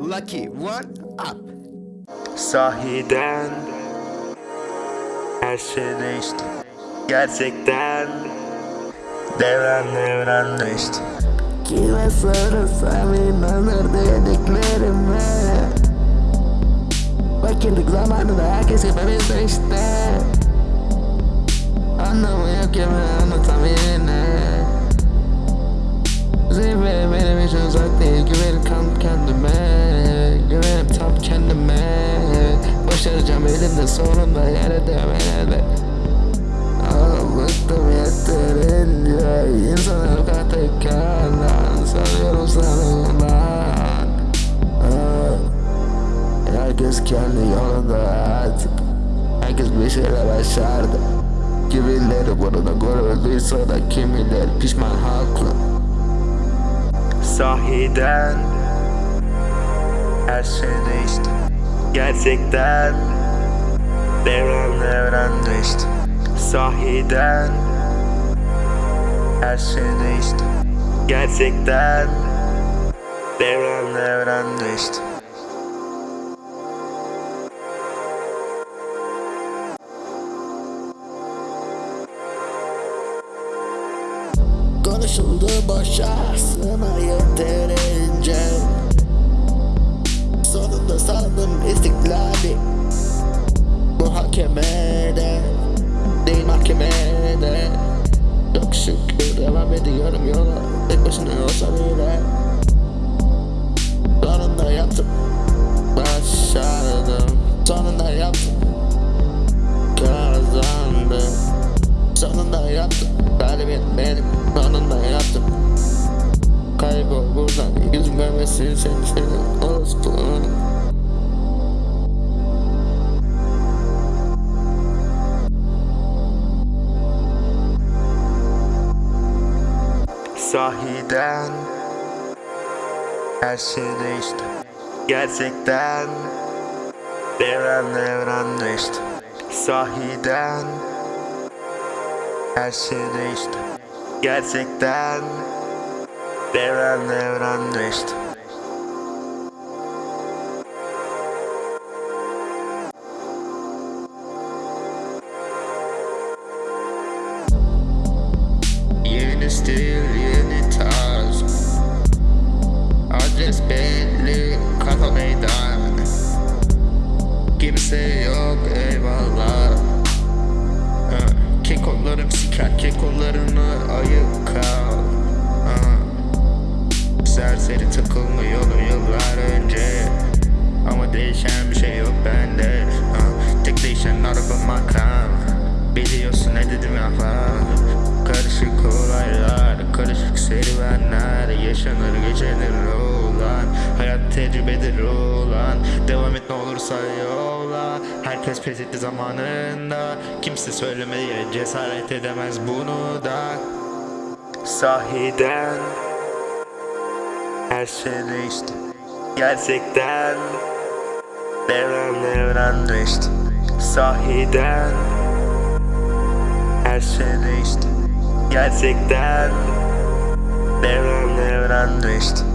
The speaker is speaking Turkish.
Lucky one up. Sahiden Her şey değişti Gerçekten Devran devran değişti. Kime sorursam inanır dediklerime. Fakirlik zamanında herkes gibi bizde işte. Anlamı yok ya ben anlatam uzak değil Güvenim tam kendime. Güvenim tam kendime. Başaracağım elimde sonunda yere elbet. Bıktım yeterince İnsanlar katekarlan Sanıyorum sanırlar Herkes kendi yolunda artık. Herkes bir şeyler başardı. Kimileri burada görüldüyse da kimileri pişman haklı Sahiden. Her şey değişti Gerçekten Devran devran değişti Sahiden. Her şey değişti Gerçekten Devran devran değişti Konuşuldu boşa sana yeterince. Sonunda sandım istiklali. Muhakemede Değil mahkemede. Çok şükür devam ediyorum yola. Tek başına olsa bile Sonunda yaptım. Başardım. Sonunda yaptım. Kazandım. Sonunda yaptım. Galibiyet benim Sonunda yaptım Kaybol buradan. Yüzüm görmesin seni senin Orospunun Sahiden Her şey değişti. Gerçekten Devran devran değişti. Sahiden Her şey değişti Gerçekten Devran devran değişti Yeni stil yeni tarz Adres belli Kekolarım siker kekolarını ayık kal. Ha, Serseri takılmıyor yıllar önce. Ama değişen bir şey yok bende. Ha, Tek değişen araba makam Biliyorsun ne dedim ya Karışık olaylar, karışık serüvenler. Yaşanır geceler olan Hayat tecrübedir olan Devam ne olursa yola Herkes pes etti zamanında. Kimse söylemeye cesaret edemez bunu da. Sahiden Her şey değişti. Gerçekten Devran devran değişti. Sahiden Her şey değişti. Gerçekten Devran devran değişti